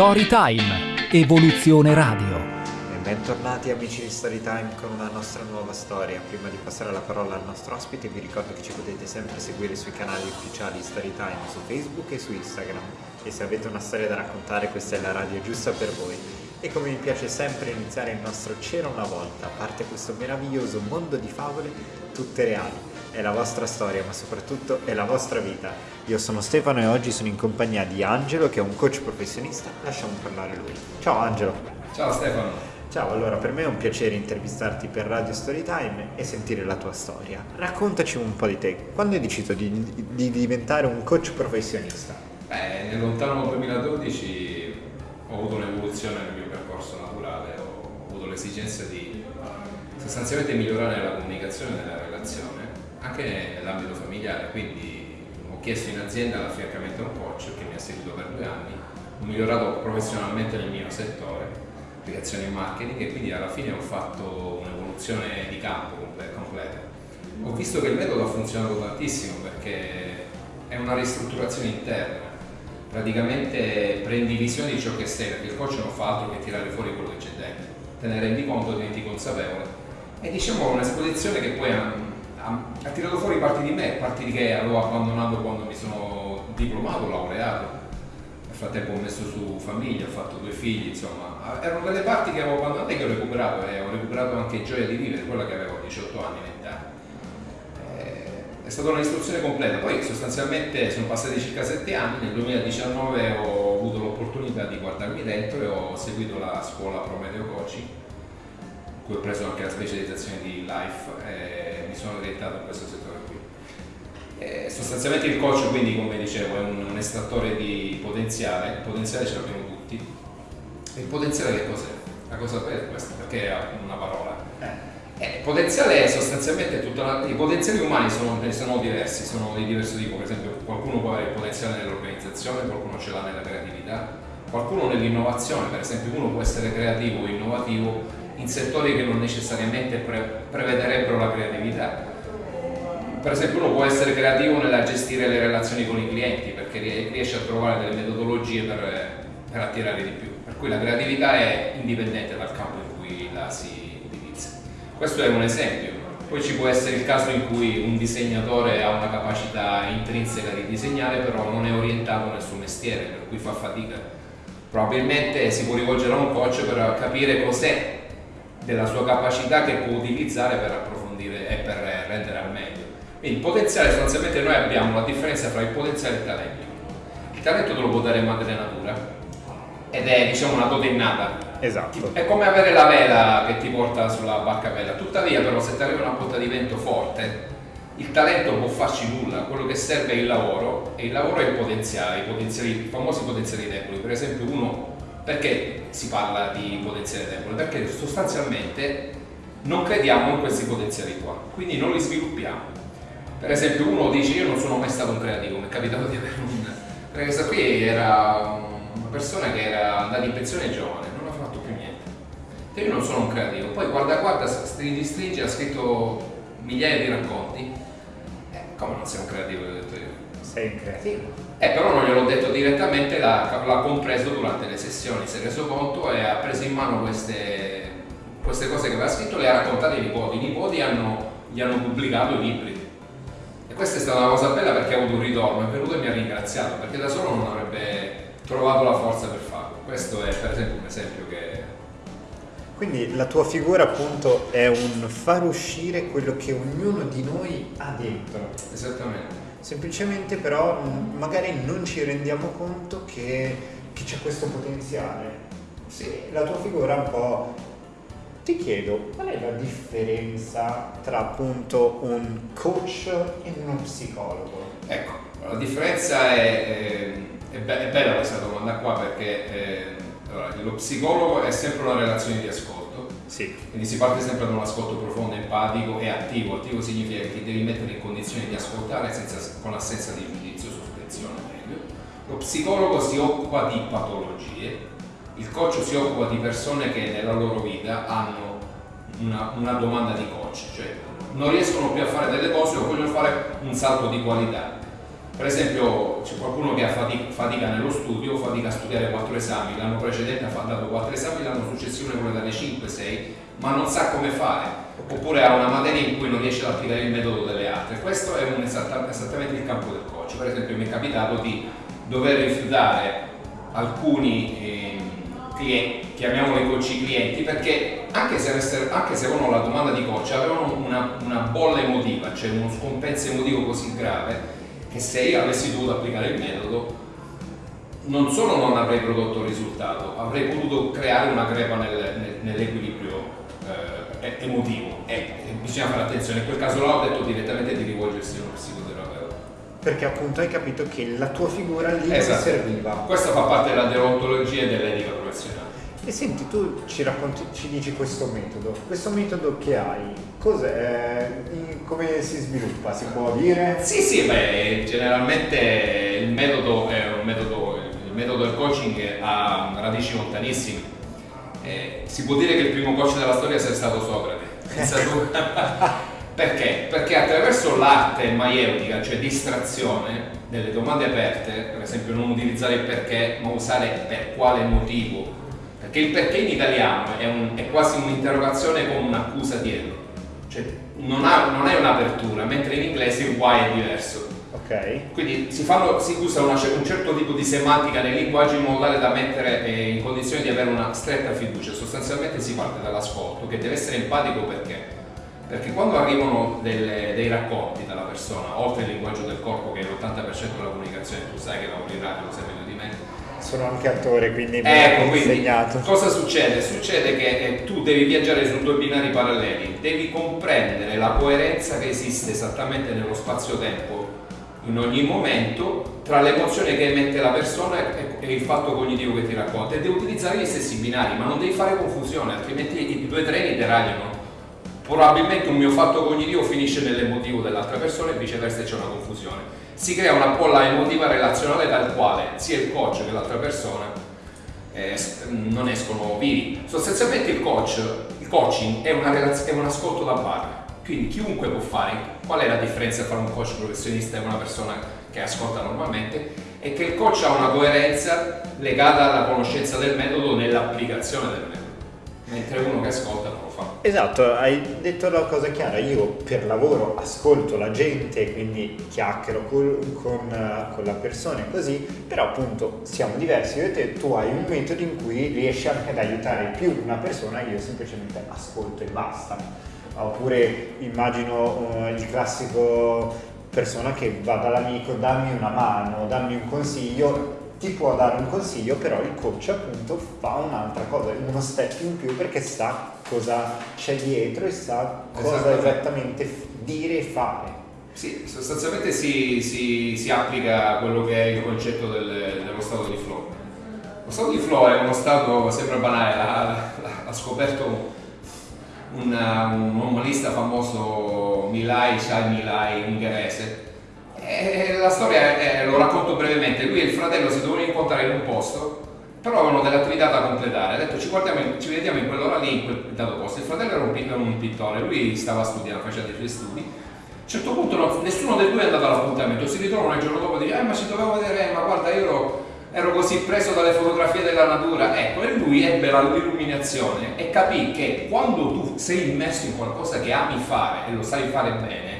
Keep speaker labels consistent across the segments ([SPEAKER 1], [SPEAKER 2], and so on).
[SPEAKER 1] Storytime, Evoluzione Radio.
[SPEAKER 2] E bentornati amici di Storytime con una nostra nuova storia. Prima di passare la parola al nostro ospite vi ricordo che ci potete sempre seguire sui canali ufficiali Storytime su Facebook e su Instagram. E se avete una storia da raccontare questa è la radio giusta per voi. E come mi piace sempre iniziare il nostro C'era una volta, a parte questo meraviglioso mondo di favole, tutte reali è la vostra storia, ma soprattutto è la vostra vita. Io sono Stefano e oggi sono in compagnia di Angelo, che è un coach professionista. Lasciamo parlare lui. Ciao Angelo.
[SPEAKER 3] Ciao Stefano.
[SPEAKER 2] Ciao, allora per me è un piacere intervistarti per Radio Storytime e sentire la tua storia. Raccontaci un po' di te. Quando hai deciso di, di diventare un coach professionista?
[SPEAKER 3] Beh, nel lontano 2012 ho avuto un'evoluzione nel mio percorso naturale, ho avuto l'esigenza di sostanzialmente migliorare la comunicazione relazione anche nell'ambito familiare, quindi ho chiesto in azienda l'affiancamento a un coach che mi ha seguito per due anni, ho migliorato professionalmente nel mio settore, applicazioni e marketing e quindi alla fine ho fatto un'evoluzione di campo completa. Ho visto che il metodo ha funzionato tantissimo perché è una ristrutturazione interna, praticamente prendi visione di ciò che sei, perché il coach non fa altro che tirare fuori quello che c'è dentro, te ne rendi conto, diventi consapevole. E diciamo un'esposizione che poi ha, tirato fuori parti di me, parti che avevo abbandonato quando mi sono diplomato, laureato. Nel frattempo ho messo su famiglia, ho fatto due figli, insomma, erano delle parti che avevo abbandonato e che ho recuperato e ho recuperato anche gioia di vivere, quella che avevo a 18 anni, 20 anni. Eh, è stata un'istruzione completa, poi sostanzialmente sono passati circa 7 anni, nel 2019 ho avuto l'opportunità di guardarmi dentro e ho seguito la scuola Prometeo Coaching cui ho preso anche la specializzazione di Life e mi sono orientato in questo settore qui. E sostanzialmente il coach quindi come dicevo è un, un estrattore di potenziale, il potenziale ce l'abbiamo tutti. Il potenziale che cos'è? La cosa per questo, perché è una parola. Eh. Eh, il potenziale è sostanzialmente tutta la, i potenziali umani sono, sono, diversi, sono di diverso tipo, per esempio qualcuno può avere il potenziale nell'organizzazione, qualcuno ce l'ha nella creatività, qualcuno nell'innovazione, per esempio uno può essere creativo o innovativo in settori che non necessariamente pre prevederebbero la creatività. Per esempio uno può essere creativo nella gestire le relazioni con i clienti perché riesce a trovare delle metodologie per, per attirare di più. Per cui la creatività è indipendente dal campo in cui la si utilizza. Questo è un esempio. Poi ci può essere il caso in cui un disegnatore ha una capacità intrinseca di disegnare, però non è orientato nel suo mestiere, per cui fa fatica. Probabilmente si può rivolgere a un coach per capire cos'è della sua capacità che può utilizzare per approfondire e per rendere al meglio. Quindi il potenziale sostanzialmente noi abbiamo la differenza tra il potenziale e il talento. Il talento te lo può dare madre natura ed è diciamo una dote innata.
[SPEAKER 2] Esatto.
[SPEAKER 3] È come avere la vela che ti porta sulla barca vela. Tuttavia però se ti arriva una botta di vento forte, il talento può farci nulla, quello che serve è il lavoro e il lavoro è il potenziale, i, potenziali, i famosi potenziali deboli. Per esempio uno perché si parla di potenziale debole? Perché sostanzialmente non crediamo in questi potenziali qua, quindi non li sviluppiamo. Per esempio uno dice io non sono mai stato un creativo, mi è capitato di avere un... perché questa qui era una persona che era andata in pensione giovane, non ha fatto più niente. Io non sono un creativo, poi guarda guarda, stringi stringi, ha scritto migliaia di racconti. Eh, come non sei un creativo,
[SPEAKER 2] Sei un creativo.
[SPEAKER 3] Eh, però non gliel'ho detto direttamente, l'ha, l'ha, compreso durante le sessioni, si è reso conto e ha preso in mano queste, queste cose che aveva scritto, le ha raccontate ai nipoti, i nipoti hanno, gli hanno pubblicato i libri. E questa è stata una cosa bella perché ha avuto un ritorno, è venuto e mi ha ringraziato, perché da solo non avrebbe trovato la forza per farlo. Questo è per esempio un esempio che...
[SPEAKER 2] Quindi la tua figura appunto è un far uscire quello che ognuno di noi ha dentro.
[SPEAKER 3] Esattamente
[SPEAKER 2] semplicemente però magari non ci rendiamo conto che, c'è questo potenziale. Sì, la tua figura un po'... Ti chiedo, qual è la differenza tra appunto un coach e uno psicologo?
[SPEAKER 3] Ecco, la differenza è, è, è, be- è bella questa domanda qua perché eh, allora, lo psicologo è sempre una relazione di ascolto
[SPEAKER 2] sì.
[SPEAKER 3] Quindi si parte sempre da un ascolto profondo, empatico e attivo. Attivo significa che devi mettere in condizione di ascoltare senza, con l'assenza di giudizio, sospezione meglio. Lo psicologo si occupa di patologie, il coach si occupa di persone che nella loro vita hanno una, una domanda di coach, cioè non riescono più a fare delle cose o vogliono fare un salto di qualità. Per esempio c'è qualcuno che ha fatica, nello studio, fatica a studiare quattro esami, l'anno precedente ha dato quattro esami, l'anno successivo ne vuole dare 5-6, ma non sa come fare oppure ha una materia in cui non riesce ad applicare il metodo delle altre. Questo è esatta, esattamente il campo del coach. Per esempio mi è capitato di dover rifiutare alcuni eh, clienti, chiamiamoli coach clienti, perché anche se, anche se avevano la domanda di coach avevano una, una bolla emotiva, cioè uno scompenso emotivo così grave che se io avessi dovuto applicare il metodo non solo non avrei prodotto risultato, avrei potuto creare una crepa nel, nel, nell'equilibrio eh, emotivo e, e, bisogna fare attenzione. In quel caso là ho detto direttamente di rivolgersi a uno psicoterapeuta.
[SPEAKER 2] Perché appunto hai capito che la tua figura lì esatto. serviva.
[SPEAKER 3] Questo fa parte della deontologia e dell'etica.
[SPEAKER 2] E senti, tu ci racconti, ci dici questo metodo. Questo metodo che hai, cos'è? Come si sviluppa? Si può dire?
[SPEAKER 3] Sì, sì, beh, generalmente il metodo è un metodo, il metodo del coaching ha radici lontanissime. Eh, si può dire che il primo coach della storia sia stato Socrate. Perché? Perché attraverso l'arte maieutica, cioè distrazione delle domande aperte, per esempio non utilizzare il perché, ma usare per quale motivo, perché il perché in italiano è, un, è quasi un'interrogazione con un'accusa dietro, cioè non, ha, non, è un'apertura, mentre in inglese il why è diverso.
[SPEAKER 2] Okay.
[SPEAKER 3] Quindi si, fanno, si usa una, un certo tipo di semantica nei linguaggi in modo tale da mettere eh, in condizione di avere una stretta fiducia. Sostanzialmente si parte dall'ascolto che deve essere empatico perché? Perché quando arrivano delle, dei racconti dalla persona, oltre il linguaggio del corpo che è l'80% della comunicazione, tu sai che lavori in radio, lo sai meglio di me,
[SPEAKER 2] sono anche attore, quindi
[SPEAKER 3] mi ecco, quindi, insegnato. Cosa succede? Succede che eh, tu devi viaggiare su due binari paralleli, devi comprendere la coerenza che esiste esattamente nello spazio-tempo in ogni momento tra l'emozione che emette la persona e, e il fatto cognitivo che ti racconta e devi utilizzare gli stessi binari, ma non devi fare confusione, altrimenti i due treni deragliano. Probabilmente un mio fatto cognitivo finisce nell'emotivo dell'altra persona e viceversa c'è una confusione si crea una bolla emotiva relazionale dal quale sia il coach che l'altra persona eh, non escono vivi. Sostanzialmente il coach, il coaching è, è un ascolto da bar, quindi chiunque può fare. Qual è la differenza tra un coach professionista e una persona che ascolta normalmente? È che il coach ha una coerenza legata alla conoscenza del metodo nell'applicazione del metodo, mentre uno che ascolta fa.
[SPEAKER 2] Esatto, hai detto la cosa chiara, io per lavoro ascolto la gente, quindi chiacchiero con, con, con la persona e così, però appunto siamo diversi, io e te, tu hai un metodo in cui riesci anche ad aiutare più una persona, io semplicemente ascolto e basta. Oppure immagino uh, il classico persona che va dall'amico, dammi una mano, dammi un consiglio, ti può dare un consiglio, però il coach appunto fa un'altra cosa, uno step in più perché sa cosa c'è dietro e sa cosa esattamente dire e fare.
[SPEAKER 3] Sì, sostanzialmente si, si, si, applica quello che è il concetto del, dello stato di flow. Lo stato di flow è uno stato, sembra banale, l'ha scoperto un, un umanista famoso Milai, Chai Milai, ungherese, e la storia è, lo racconto brevemente, lui e il fratello si dovevano incontrare in un posto, però avevano delle attività da completare, ha detto ci, ci vediamo in quell'ora lì, in quel dato posto, il fratello era un, un pittore, lui stava studiando, faceva dei suoi studi, a un certo punto no, nessuno dei due è andato all'appuntamento, si ritrovano il giorno dopo e dice eh ma ci dovevo vedere, ma guarda io ero, ero così preso dalle fotografie della natura, ecco, e lui ebbe l'illuminazione e capì che quando tu sei immerso in qualcosa che ami fare e lo sai fare bene,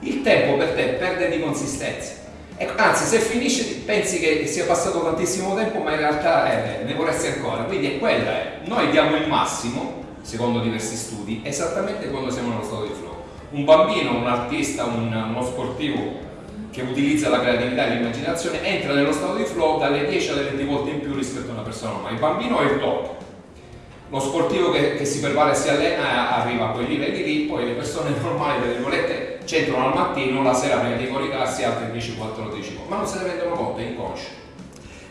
[SPEAKER 3] il tempo per te perde di consistenza. Ecco, anzi, se finisce pensi che sia passato tantissimo tempo, ma in realtà eh, ne vorresti ancora. Quindi è quella è. Noi diamo il massimo, secondo diversi studi, esattamente quando siamo nello stato di flow. Un bambino, un artista, un, uno sportivo che utilizza la creatività e l'immaginazione entra nello stato di flow dalle 10 alle 20 volte in più rispetto a una persona normale. Il bambino è il top. Lo sportivo che, che si prepara e si allena arriva a quei livelli lì, poi le persone normali, tra virgolette, c'entrano al mattino, la sera prima di coricarsi, altri invece 14 ma non se ne rendono conto, è inconscio.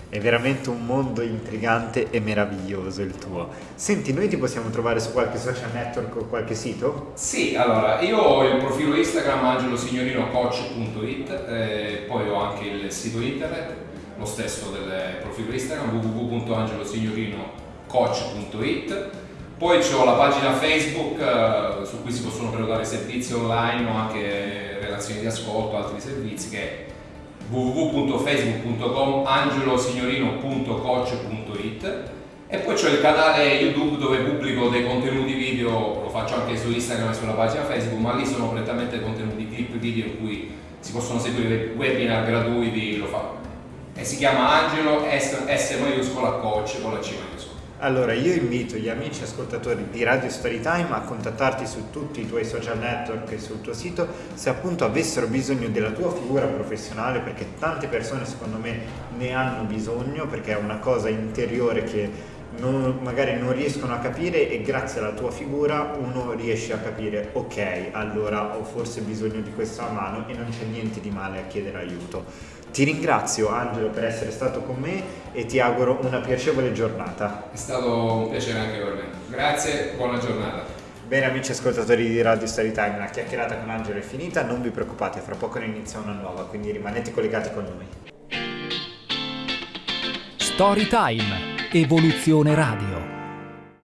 [SPEAKER 2] È veramente un mondo intrigante e meraviglioso il tuo. Senti, noi ti possiamo trovare su qualche social network o qualche sito?
[SPEAKER 3] Sì, allora, io ho il profilo Instagram angelosignorinocoach.it, eh, poi ho anche il sito internet, lo stesso del profilo Instagram www.angelosignorinocoach.it poi ho la pagina Facebook eh, su cui si possono prenotare servizi online o anche relazioni di ascolto, altri servizi che è www.facebook.com angelosignorino.coach.it e poi c'è il canale YouTube dove pubblico dei contenuti video, lo faccio anche su Instagram e sulla pagina Facebook, ma lì sono prettamente contenuti clip video in cui si possono seguire webinar gratuiti, lo fa. E si chiama Angelo S, S maiuscola coach con la C maiuscola.
[SPEAKER 2] Allora, io invito gli amici ascoltatori di Radio Storytime a contattarti su tutti i tuoi social network e sul tuo sito se appunto avessero bisogno della tua figura professionale, perché tante persone secondo me ne hanno bisogno, perché è una cosa interiore che non, magari non riescono a capire e grazie alla tua figura uno riesce a capire ok, allora ho forse bisogno di questa mano e non c'è niente di male a chiedere aiuto. Ti ringrazio Angelo per essere stato con me e ti auguro una piacevole giornata.
[SPEAKER 3] È stato un piacere anche per me. Grazie, buona giornata.
[SPEAKER 2] Bene amici ascoltatori di Radio Storytime, la chiacchierata con Angelo è finita, non vi preoccupate, fra poco ne inizia una nuova, quindi rimanete collegati con noi.
[SPEAKER 1] Storytime, Evoluzione Radio.